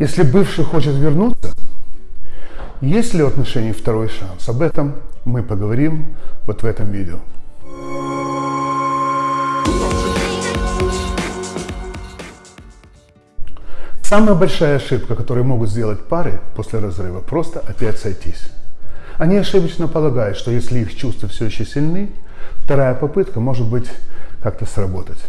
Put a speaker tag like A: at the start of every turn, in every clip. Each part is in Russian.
A: Если бывший хочет вернуться, есть ли у отношений второй шанс? Об этом мы поговорим вот в этом видео. Самая большая ошибка, которую могут сделать пары после разрыва, просто опять сойтись. Они ошибочно полагают, что если их чувства все еще сильны, вторая попытка может быть как-то сработать.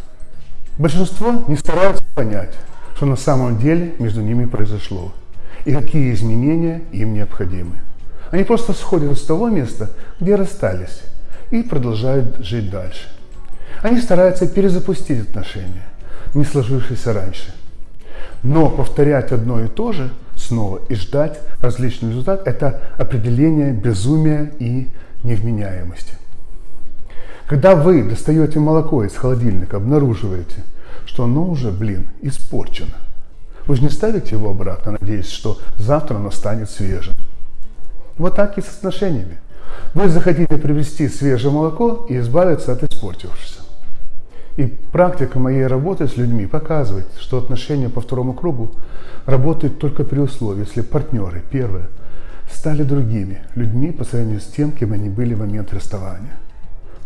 A: Большинство не стараются понять, что на самом деле между ними произошло и какие изменения им необходимы. Они просто сходят с того места, где расстались, и продолжают жить дальше. Они стараются перезапустить отношения, не сложившиеся раньше. Но повторять одно и то же снова и ждать различный результат – это определение безумия и невменяемости. Когда вы достаете молоко из холодильника, обнаруживаете, что оно уже, блин, испорчено. Вы же не ставите его обратно, надеясь, что завтра оно станет свежим. Вот так и с отношениями. Вы захотите привести свежее молоко и избавиться от испортившегося. И практика моей работы с людьми показывает, что отношения по второму кругу работают только при условии, если партнеры, первые, стали другими людьми по сравнению с тем, кем они были в момент расставания.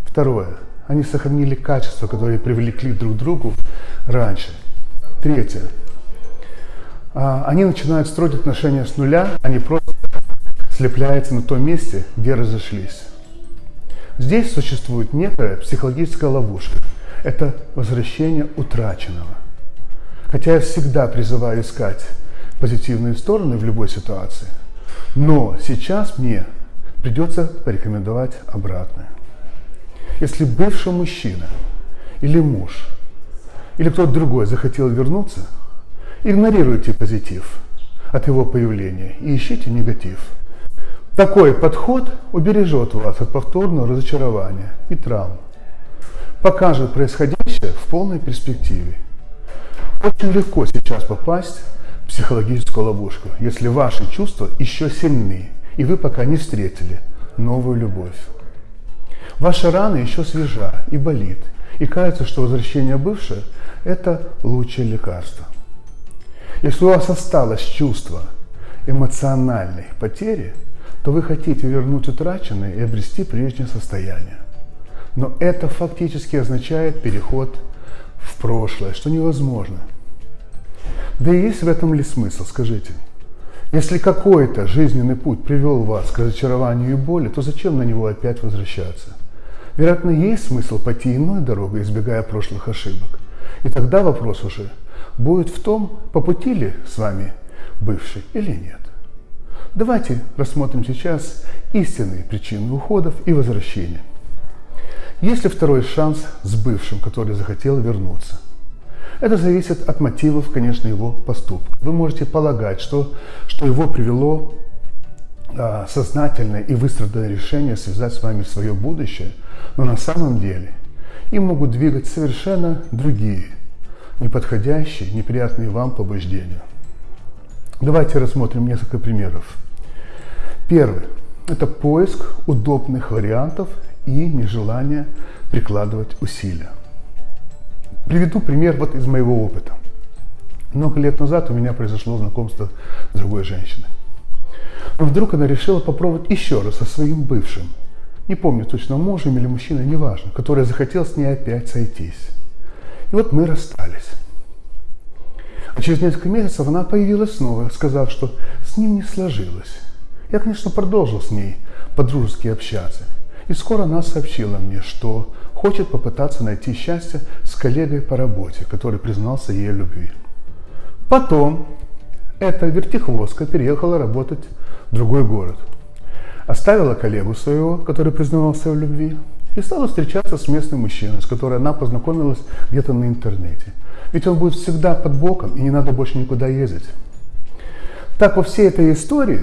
A: Второе. Они сохранили качества, которые привлекли друг к другу раньше. Третье. А, они начинают строить отношения с нуля, они просто слепляются на том месте, где разошлись. Здесь существует некая психологическая ловушка. Это возвращение утраченного. Хотя я всегда призываю искать позитивные стороны в любой ситуации, но сейчас мне придется порекомендовать обратное. Если бывший мужчина или муж или кто-то другой захотел вернуться, игнорируйте позитив от его появления и ищите негатив. Такой подход убережет вас от повторного разочарования и травм, покажет происходящее в полной перспективе. Очень легко сейчас попасть в психологическую ловушку, если ваши чувства еще сильны, и вы пока не встретили новую любовь. Ваша рана еще свежа и болит, и кажется, что возвращение бывшее – это лучшее лекарство. Если у вас осталось чувство эмоциональной потери, то вы хотите вернуть утраченное и обрести прежнее состояние. Но это фактически означает переход в прошлое, что невозможно. Да и есть в этом ли смысл, скажите? Если какой-то жизненный путь привел вас к разочарованию и боли, то зачем на него опять возвращаться? Вероятно, есть смысл пойти иной дорогой, избегая прошлых ошибок. И тогда вопрос уже будет в том, по пути ли с вами бывший или нет. Давайте рассмотрим сейчас истинные причины уходов и возвращения. Есть ли второй шанс с бывшим, который захотел вернуться? Это зависит от мотивов, конечно, его поступка. Вы можете полагать, что, что его привело сознательное и выстраданное решение связать с вами свое будущее – но на самом деле им могут двигать совершенно другие, неподходящие, неприятные вам побуждения. Давайте рассмотрим несколько примеров. Первый – это поиск удобных вариантов и нежелание прикладывать усилия. Приведу пример вот из моего опыта. Много лет назад у меня произошло знакомство с другой женщиной. Вдруг она решила попробовать еще раз со своим бывшим – не помню точно, мужем или мужчиной, неважно, который захотел с ней опять сойтись. И вот мы расстались. А через несколько месяцев она появилась снова, сказав, что с ним не сложилось. Я, конечно, продолжил с ней по-дружески общаться. И скоро она сообщила мне, что хочет попытаться найти счастье с коллегой по работе, который признался ей любви. Потом эта вертихвостка переехала работать другой город – оставила коллегу своего, который признавался в любви, и стала встречаться с местным мужчиной, с которым она познакомилась где-то на интернете. Ведь он будет всегда под боком, и не надо больше никуда ездить. Так во всей этой истории,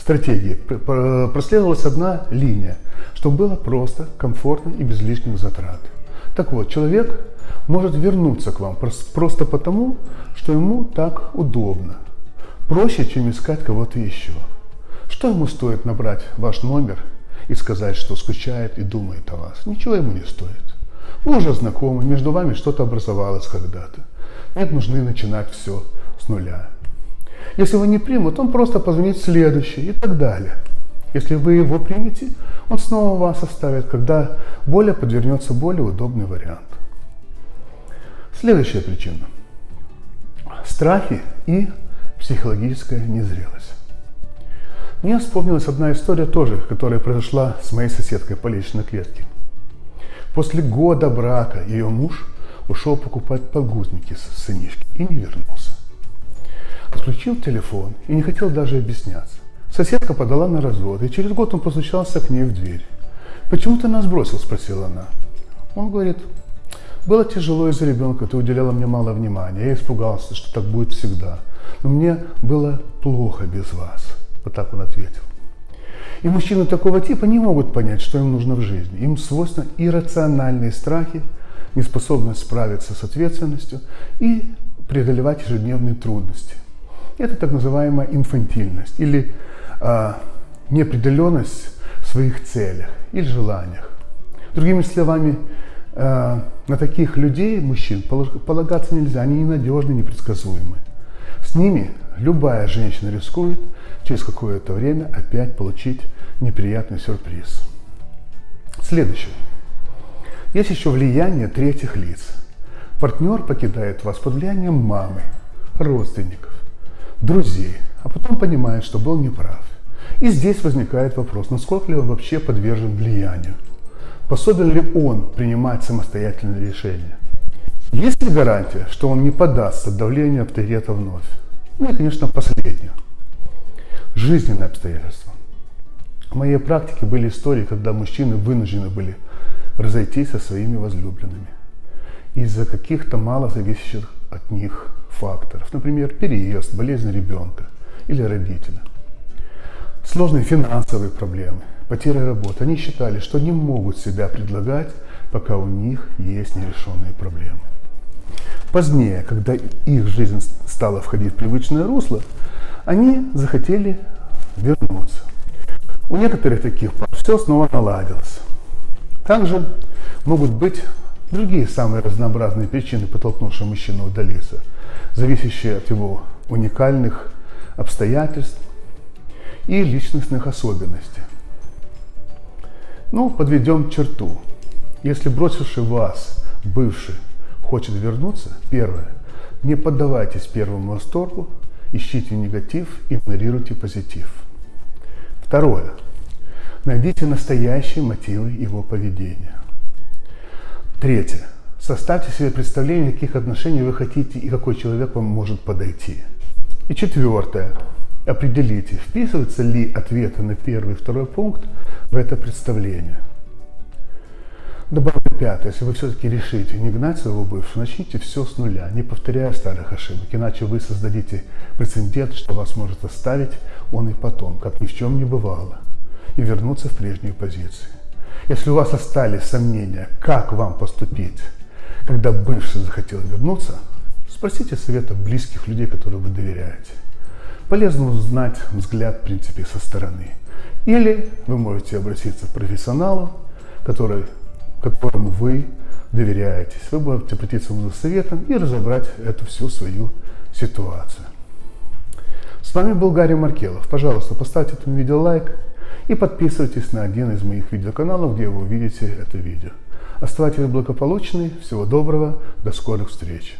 A: стратегии, проследовалась одна линия, чтобы было просто, комфортно и без лишних затрат. Так вот, человек может вернуться к вам просто потому, что ему так удобно. Проще, чем искать кого-то еще. Что ему стоит набрать ваш номер и сказать, что скучает и думает о вас? Ничего ему не стоит. Вы уже знакомы, между вами что-то образовалось когда-то. Нет нужны начинать все с нуля. Если вы не примут, он просто позвонит следующий и так далее. Если вы его примете, он снова вас оставит, когда более подвернется более удобный вариант. Следующая причина. Страхи и психологическая незрелость. Мне вспомнилась одна история тоже, которая произошла с моей соседкой по личной клетке. После года брака ее муж ушел покупать подгузники с сынишки и не вернулся. Отключил телефон и не хотел даже объясняться. Соседка подала на развод, и через год он постучался к ней в дверь. «Почему ты нас бросил?» – спросила она. Он говорит, было тяжело из-за ребенка, ты уделяла мне мало внимания. Я испугался, что так будет всегда. Но мне было плохо без вас. Вот так он ответил. И мужчины такого типа не могут понять, что им нужно в жизни. Им свойственны иррациональные страхи, неспособность справиться с ответственностью и преодолевать ежедневные трудности. Это так называемая инфантильность или э, неопределенность в своих целях или желаниях. Другими словами, э, на таких людей, мужчин, полагаться нельзя, они ненадежны, непредсказуемы. С ними любая женщина рискует через какое-то время опять получить неприятный сюрприз. Следующее. Есть еще влияние третьих лиц. Партнер покидает вас под влиянием мамы, родственников, друзей, а потом понимает, что был неправ. И здесь возникает вопрос, насколько ли он вообще подвержен влиянию. Способен ли он принимать самостоятельные решения? Есть ли гарантия, что он не подастся давлению авторитета вновь? Ну и, конечно, последнее. Жизненные обстоятельства. В моей практике были истории, когда мужчины вынуждены были разойтись со своими возлюбленными из-за каких-то мало зависящих от них факторов. Например, переезд, болезнь ребенка или родителя. Сложные финансовые проблемы, потеря работы. Они считали, что не могут себя предлагать, пока у них есть нерешенные проблемы. Позднее, когда их жизнь стала входить в привычное русло, они захотели вернуться. У некоторых таких пар все снова наладилось. Также могут быть другие самые разнообразные причины, подтолкнувшие мужчину удалиться, зависящие от его уникальных обстоятельств и личностных особенностей. Ну, подведем черту. Если бросивший вас бывший хочет вернуться, первое, не поддавайтесь первому восторгу, ищите негатив, игнорируйте позитив. Второе, найдите настоящие мотивы его поведения. Третье, составьте себе представление, каких отношений вы хотите и какой человек вам может подойти. И четвертое, определите, вписываются ли ответы на первый и второй пункт в это представление. Добавлю пятое. Если вы все-таки решите не гнать своего бывшего, начните все с нуля, не повторяя старых ошибок. Иначе вы создадите прецедент, что вас может оставить он и потом, как ни в чем не бывало, и вернуться в прежнюю позицию. Если у вас остались сомнения, как вам поступить, когда бывший захотел вернуться, спросите совета близких людей, которым вы доверяете. Полезно узнать взгляд, в принципе, со стороны. Или вы можете обратиться к профессионалу, который которому вы доверяетесь. Вы можете обратиться за советом и разобрать эту всю свою ситуацию. С вами был Гарри Маркелов. Пожалуйста, поставьте этому видео лайк и подписывайтесь на один из моих видеоканалов, где вы увидите это видео. Оставайтесь благополучны, всего доброго, до скорых встреч.